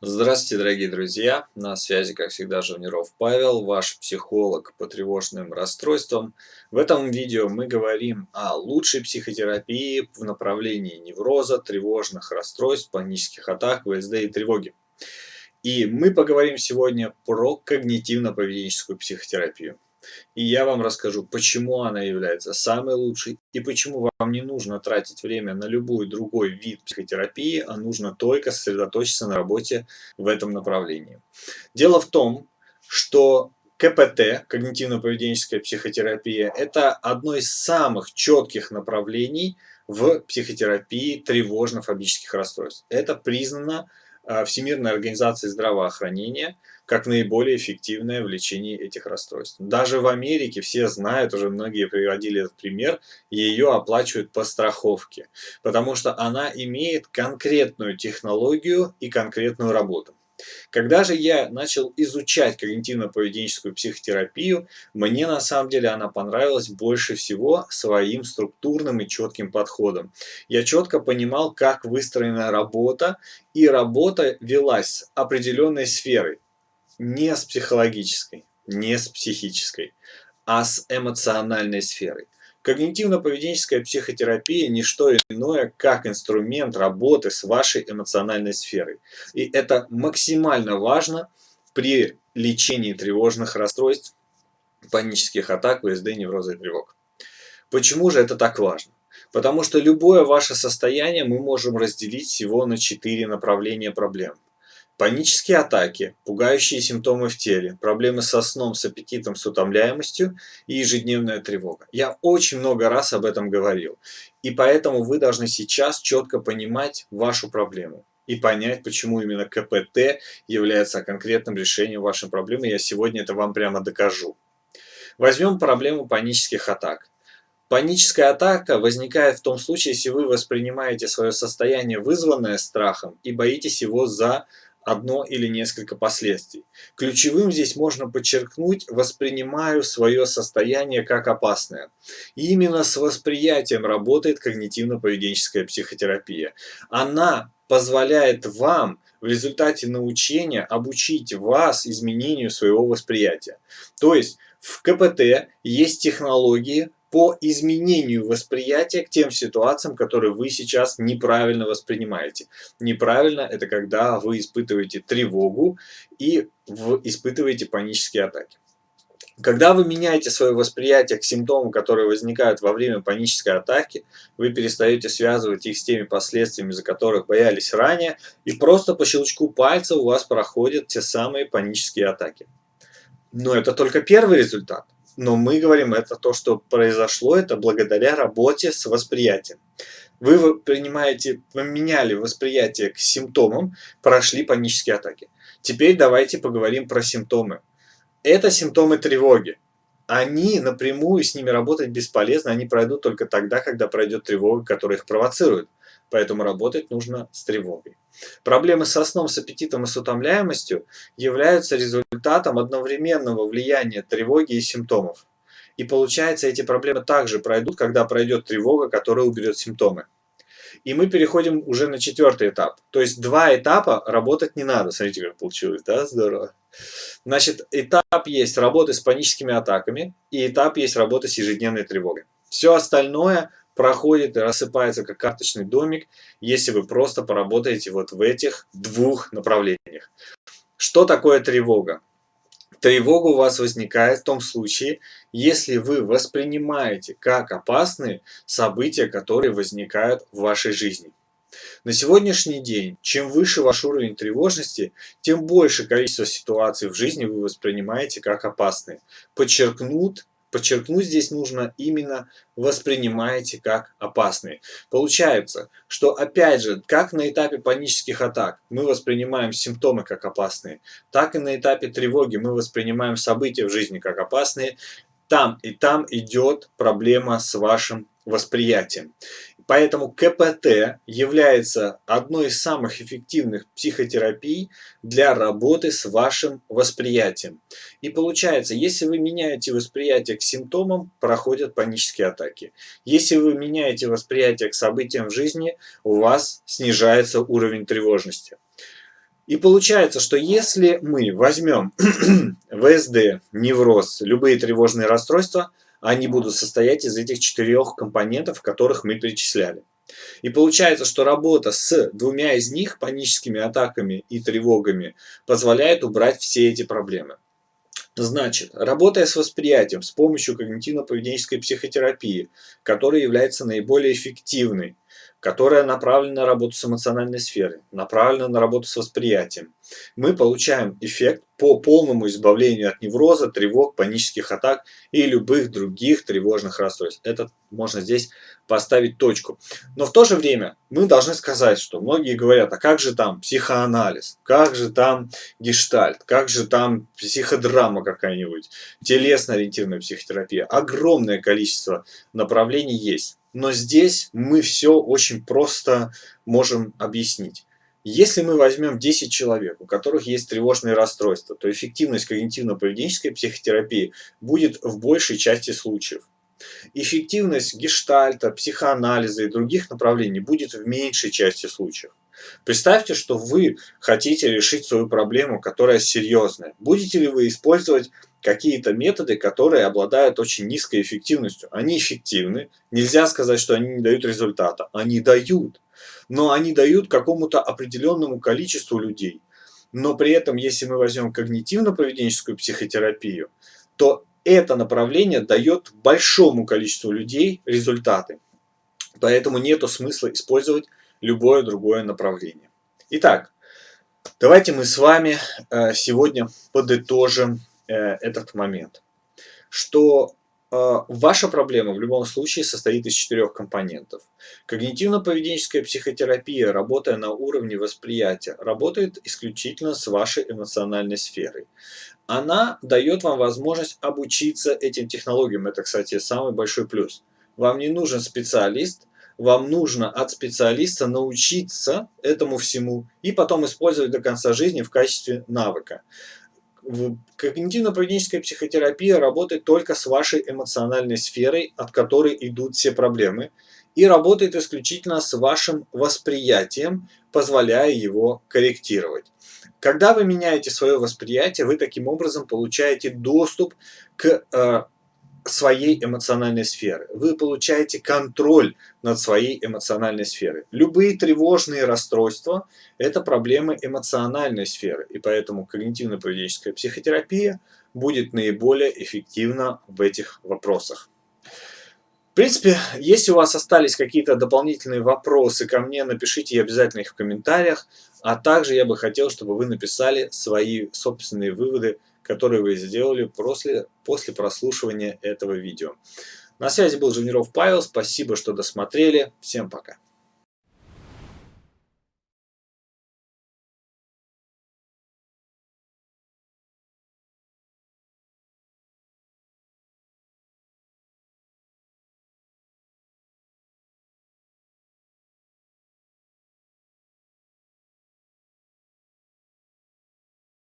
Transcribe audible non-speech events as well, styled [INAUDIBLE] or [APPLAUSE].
Здравствуйте, дорогие друзья! На связи, как всегда, Живниров Павел, ваш психолог по тревожным расстройствам. В этом видео мы говорим о лучшей психотерапии в направлении невроза, тревожных расстройств, панических атак, ВСД и тревоги. И мы поговорим сегодня про когнитивно-поведенческую психотерапию. И я вам расскажу, почему она является самой лучшей и почему вам не нужно тратить время на любой другой вид психотерапии, а нужно только сосредоточиться на работе в этом направлении. Дело в том, что КПТ, когнитивно-поведенческая психотерапия, это одно из самых четких направлений в психотерапии тревожно-фобических расстройств. Это признано а, Всемирной организации здравоохранения как наиболее эффективное в лечении этих расстройств. Даже в Америке все знают, уже многие приводили этот пример, ее оплачивают по страховке, потому что она имеет конкретную технологию и конкретную работу. Когда же я начал изучать когнитивно-поведенческую психотерапию, мне на самом деле она понравилась больше всего своим структурным и четким подходом. Я четко понимал, как выстроена работа, и работа велась определенной сферой, не с психологической, не с психической, а с эмоциональной сферой. Когнитивно-поведенческая психотерапия – не что иное, как инструмент работы с вашей эмоциональной сферой. И это максимально важно при лечении тревожных расстройств, панических атак, ВСД, невроза и тревог. Почему же это так важно? Потому что любое ваше состояние мы можем разделить всего на четыре направления проблем. Панические атаки, пугающие симптомы в теле, проблемы со сном, с аппетитом, с утомляемостью и ежедневная тревога. Я очень много раз об этом говорил. И поэтому вы должны сейчас четко понимать вашу проблему и понять, почему именно КПТ является конкретным решением вашей проблемы. Я сегодня это вам прямо докажу. Возьмем проблему панических атак. Паническая атака возникает в том случае, если вы воспринимаете свое состояние, вызванное страхом, и боитесь его за одно или несколько последствий. Ключевым здесь можно подчеркнуть «воспринимаю свое состояние как опасное». И именно с восприятием работает когнитивно-поведенческая психотерапия. Она позволяет вам в результате научения обучить вас изменению своего восприятия. То есть в КПТ есть технологии, по изменению восприятия к тем ситуациям, которые вы сейчас неправильно воспринимаете. Неправильно – это когда вы испытываете тревогу и испытываете панические атаки. Когда вы меняете свое восприятие к симптомам, которые возникают во время панической атаки, вы перестаете связывать их с теми последствиями, за которых боялись ранее, и просто по щелчку пальца у вас проходят те самые панические атаки. Но это только первый результат но мы говорим, это то, что произошло, это благодаря работе с восприятием. Вы принимаете, поменяли восприятие к симптомам, прошли панические атаки. Теперь давайте поговорим про симптомы. Это симптомы тревоги. Они напрямую с ними работать бесполезно, они пройдут только тогда, когда пройдет тревога, которая их провоцирует. Поэтому работать нужно с тревогой. Проблемы со сном, с аппетитом и с утомляемостью являются результатом одновременного влияния тревоги и симптомов. И получается, эти проблемы также пройдут, когда пройдет тревога, которая уберет симптомы. И мы переходим уже на четвертый этап. То есть два этапа работать не надо. Смотрите, как получилось, да? Здорово. Значит, этап есть работы с паническими атаками, и этап есть работы с ежедневной тревогой. Все остальное проходит и рассыпается как карточный домик, если вы просто поработаете вот в этих двух направлениях. Что такое тревога? Тревога у вас возникает в том случае, если вы воспринимаете как опасные события, которые возникают в вашей жизни. На сегодняшний день, чем выше ваш уровень тревожности, тем больше количество ситуаций в жизни вы воспринимаете как опасные. Подчеркнут Подчеркнуть здесь нужно именно воспринимаете как опасные. Получается, что опять же, как на этапе панических атак мы воспринимаем симптомы как опасные, так и на этапе тревоги мы воспринимаем события в жизни как опасные. Там и там идет проблема с вашим восприятием. Поэтому КПТ является одной из самых эффективных психотерапий для работы с вашим восприятием. И получается, если вы меняете восприятие к симптомам, проходят панические атаки. Если вы меняете восприятие к событиям в жизни, у вас снижается уровень тревожности. И получается, что если мы возьмем [CLEARS THROAT] ВСД, невроз, любые тревожные расстройства, они будут состоять из этих четырех компонентов, которых мы перечисляли. И получается, что работа с двумя из них, паническими атаками и тревогами, позволяет убрать все эти проблемы. Значит, работая с восприятием с помощью когнитивно-поведенческой психотерапии, которая является наиболее эффективной, которая направлена на работу с эмоциональной сферой, направлена на работу с восприятием, мы получаем эффект по полному избавлению от невроза, тревог, панических атак и любых других тревожных расстройств. Это можно здесь поставить точку. Но в то же время мы должны сказать, что многие говорят, а как же там психоанализ, как же там гештальт, как же там психодрама какая-нибудь, телесно-ориентированная психотерапия. Огромное количество направлений есть. Но здесь мы все очень просто можем объяснить. Если мы возьмем 10 человек, у которых есть тревожные расстройства, то эффективность когнитивно-поведенческой психотерапии будет в большей части случаев. Эффективность гештальта, психоанализа и других направлений будет в меньшей части случаев. Представьте, что вы хотите решить свою проблему, которая серьезная. Будете ли вы использовать какие-то методы, которые обладают очень низкой эффективностью. Они эффективны, нельзя сказать, что они не дают результата. Они дают, но они дают какому-то определенному количеству людей. Но при этом, если мы возьмем когнитивно-поведенческую психотерапию, то это направление дает большому количеству людей результаты. Поэтому нет смысла использовать любое другое направление. Итак, давайте мы с вами э, сегодня подытожим Э, этот момент, что э, ваша проблема в любом случае состоит из четырех компонентов. Когнитивно-поведенческая психотерапия, работая на уровне восприятия, работает исключительно с вашей эмоциональной сферой. Она дает вам возможность обучиться этим технологиям. Это, кстати, самый большой плюс. Вам не нужен специалист, вам нужно от специалиста научиться этому всему и потом использовать до конца жизни в качестве навыка. Когнитивно-поведенческая психотерапия работает только с вашей эмоциональной сферой, от которой идут все проблемы, и работает исключительно с вашим восприятием, позволяя его корректировать. Когда вы меняете свое восприятие, вы таким образом получаете доступ к э, своей эмоциональной сферы. Вы получаете контроль над своей эмоциональной сферой. Любые тревожные расстройства – это проблемы эмоциональной сферы, и поэтому когнитивно-поведенческая психотерапия будет наиболее эффективна в этих вопросах. В принципе, если у вас остались какие-то дополнительные вопросы ко мне, напишите обязательно их в комментариях, а также я бы хотел, чтобы вы написали свои собственные выводы которые вы сделали после, после прослушивания этого видео. На связи был Жуниров Павел, спасибо, что досмотрели, всем пока.